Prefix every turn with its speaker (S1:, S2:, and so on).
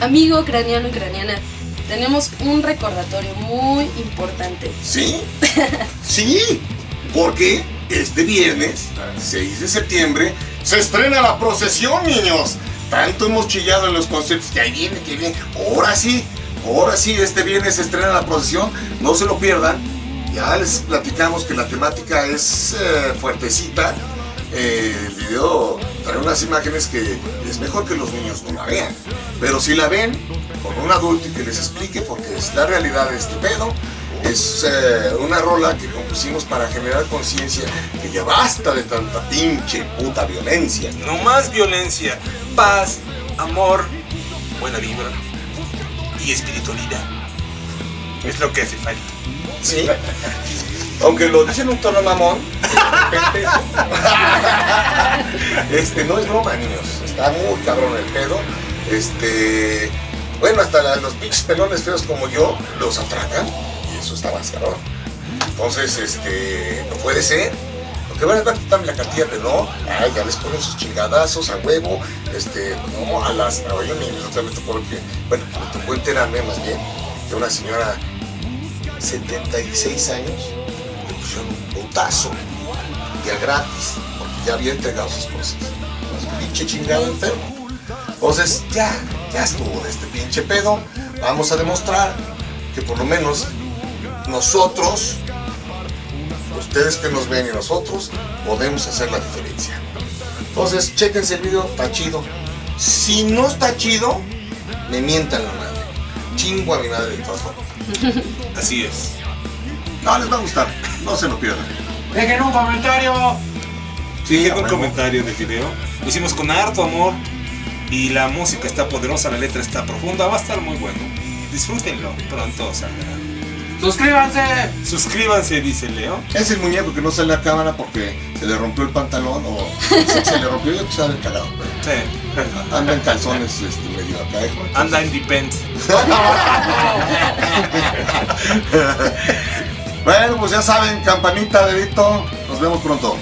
S1: Amigo ucraniano ucraniana, tenemos un recordatorio muy importante.
S2: ¿Sí? sí, porque este viernes, 6 de septiembre, se estrena la procesión, niños. Tanto hemos chillado en los conciertos que ahí viene, que viene. Ahora sí, ahora sí, este viernes se estrena la procesión. No se lo pierdan. Ya les platicamos que la temática es eh, fuertecita. Eh, el video trae unas imágenes que es mejor que los niños no la vean. Pero si la ven con un adulto y que les explique porque es la realidad de este pedo, es eh, una rola que compusimos para generar conciencia que ya basta de tanta pinche puta violencia.
S3: No más violencia, paz, amor, buena vibra y espiritualidad. Es lo que hace falta.
S2: Sí. Aunque lo dicen un tono mamón, este no es broma, niños. Está muy cabrón el pedo. Este. Bueno, hasta los pinches pelones feos como yo los atracan. Y eso está más cabrón. Entonces, este. No puede ser. Lo que van a también la cartilla, pero no. Ay, ya les ponen sus chingadazos a huevo. Este. No, a las. Oye, mi otra me tocó que. Bueno, me tocó enterarme más bien de una señora 76 años pusieron un putazo. Ya gratis porque ya había entregado sus cosas. Pues, pinche chingado enfermo. Entonces ya ya estuvo de este pinche pedo. Vamos a demostrar que por lo menos nosotros ustedes que nos ven y nosotros podemos hacer la diferencia. Entonces chequense el video está chido. Si no está chido me mientan la madre. Chingo a mi madre de todas formas.
S3: Así es.
S2: No, les va a gustar. No se lo pierdan.
S4: Dejen un comentario.
S3: Sí, llegó un
S2: bueno.
S3: comentario en el video. Lo hicimos con harto amor. Y la música está poderosa, la letra está profunda. Va a estar muy bueno. Disfrútenlo. Pronto saldrá.
S4: Suscríbanse.
S3: Suscríbanse, dice Leo.
S2: Es el muñeco que no sale a cámara porque se le rompió el pantalón o se, se le rompió y se el cagado.
S3: Sí.
S2: Anda en calzones este, medio acá.
S3: Anda en Depend.
S2: Bueno, pues ya saben, campanita, dedito. Nos vemos pronto.